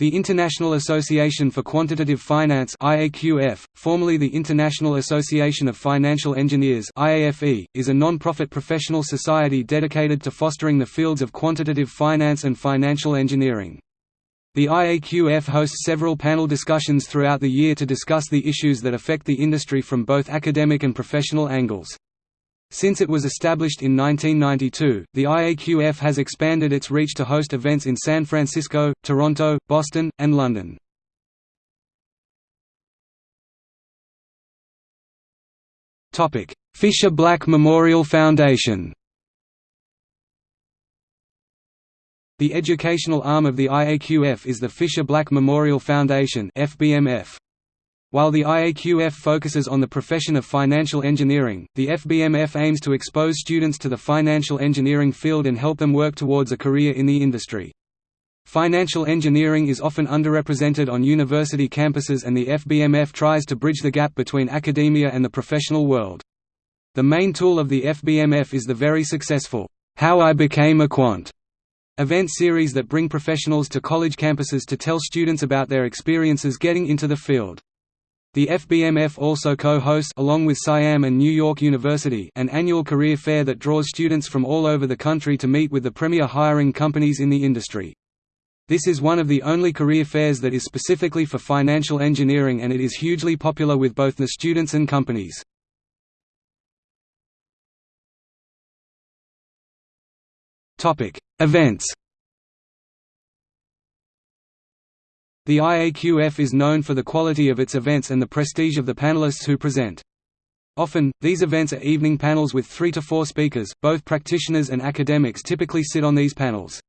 The International Association for Quantitative Finance IAQF, formerly the International Association of Financial Engineers IAFE, is a non-profit professional society dedicated to fostering the fields of quantitative finance and financial engineering. The IAQF hosts several panel discussions throughout the year to discuss the issues that affect the industry from both academic and professional angles. Since it was established in 1992, the IAQF has expanded its reach to host events in San Francisco, Toronto, Boston, and London. Fischer Black Memorial Foundation The educational arm of the IAQF is the Fischer Black Memorial Foundation FBMF. While the IAQF focuses on the profession of financial engineering, the FBMF aims to expose students to the financial engineering field and help them work towards a career in the industry. Financial engineering is often underrepresented on university campuses and the FBMF tries to bridge the gap between academia and the professional world. The main tool of the FBMF is the very successful, How I Became a Quant event series that bring professionals to college campuses to tell students about their experiences getting into the field. The FBMF also co-hosts along with SIAM and New York University an annual career fair that draws students from all over the country to meet with the premier hiring companies in the industry. This is one of the only career fairs that is specifically for financial engineering and it is hugely popular with both the students and companies. Events The IAQF is known for the quality of its events and the prestige of the panelists who present. Often, these events are evening panels with three to four speakers, both practitioners and academics typically sit on these panels.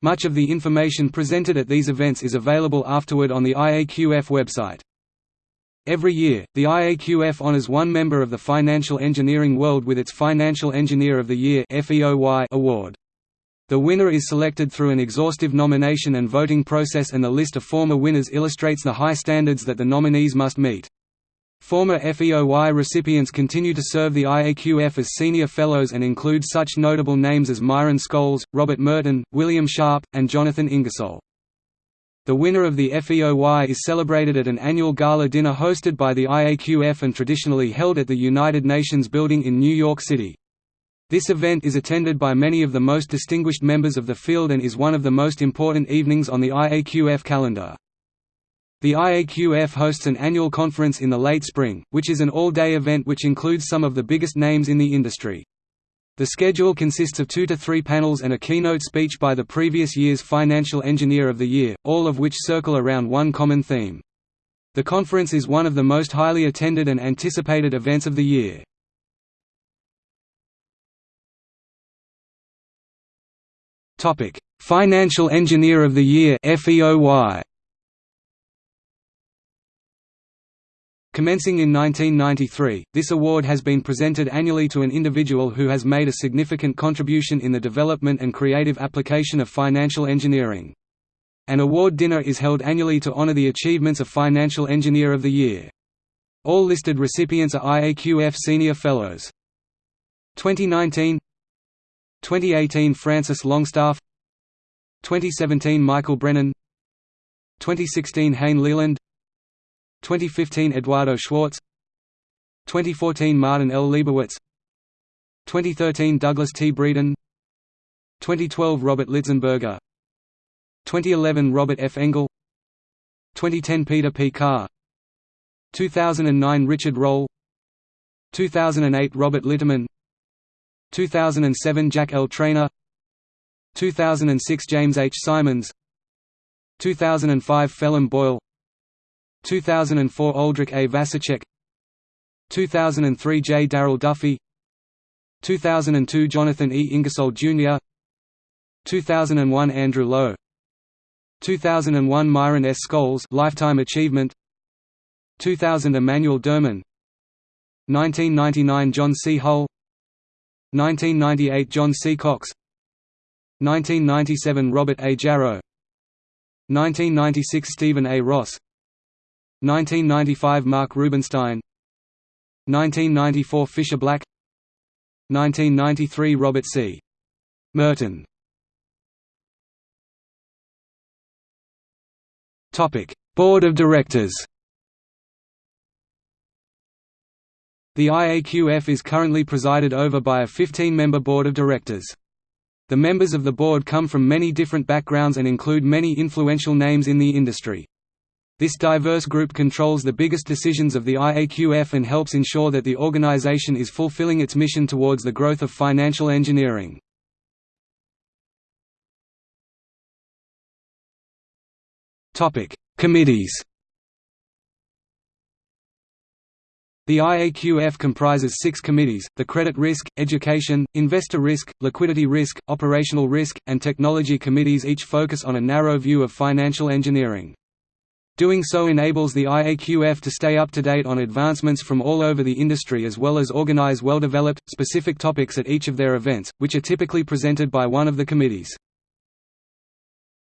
Much of the information presented at these events is available afterward on the IAQF website. Every year, the IAQF honors one member of the financial engineering world with its Financial Engineer of the Year award. The winner is selected through an exhaustive nomination and voting process and the list of former winners illustrates the high standards that the nominees must meet. Former FEOY recipients continue to serve the IAQF as senior fellows and include such notable names as Myron Scholes, Robert Merton, William Sharpe, and Jonathan Ingersoll. The winner of the FEOY is celebrated at an annual gala dinner hosted by the IAQF and traditionally held at the United Nations building in New York City. This event is attended by many of the most distinguished members of the field and is one of the most important evenings on the IAQF calendar. The IAQF hosts an annual conference in the late spring, which is an all-day event which includes some of the biggest names in the industry. The schedule consists of two to three panels and a keynote speech by the previous year's Financial Engineer of the Year, all of which circle around one common theme. The conference is one of the most highly attended and anticipated events of the year. Topic: Financial Engineer of the Year (FEOY). Commencing in 1993, this award has been presented annually to an individual who has made a significant contribution in the development and creative application of financial engineering. An award dinner is held annually to honor the achievements of Financial Engineer of the Year. All listed recipients are IAQF Senior Fellows. 2019 2018 Francis Longstaff 2017 Michael Brennan 2016 Hayne Leland 2015 Eduardo Schwartz 2014 Martin L. Leibowitz 2013 Douglas T. Breeden 2012 Robert Litzenberger 2011 Robert F. Engle 2010 Peter P. Carr 2009 Richard Roll 2008 Robert Litterman 2007 Jack L. Treynor 2006 James H. Simons 2005 Phelim Boyle 2004 Oldrich A. Vasicek 2003 J. Darrell Duffie 2002 Jonathan E. Ingersoll, Jr. 2001 Andrew Lo 2001 Myron S. Scholes Lifetime Achievement 2000 Emanuel Derman 1999 John C. Hull 1998 John C. Cox 1997 Robert A. Jarrow 1996 Stephen A. Ross 1995 Mark Rubinstein 1994 Fischer Black 1993 Robert C. Merton Board of Directors The IAQF is currently presided over by a 15-member board of directors. The members of the board come from many different backgrounds and include many influential names in the industry. This diverse group controls the biggest decisions of the IAQF and helps ensure that the organization is fulfilling its mission towards the growth of financial engineering. Committees The IAQF comprises six committees, the Credit Risk, Education, Investor Risk, Liquidity Risk, Operational Risk, and Technology Committees each focus on a narrow view of financial engineering. Doing so enables the IAQF to stay up to date on advancements from all over the industry as well as organize well-developed, specific topics at each of their events, which are typically presented by one of the committees.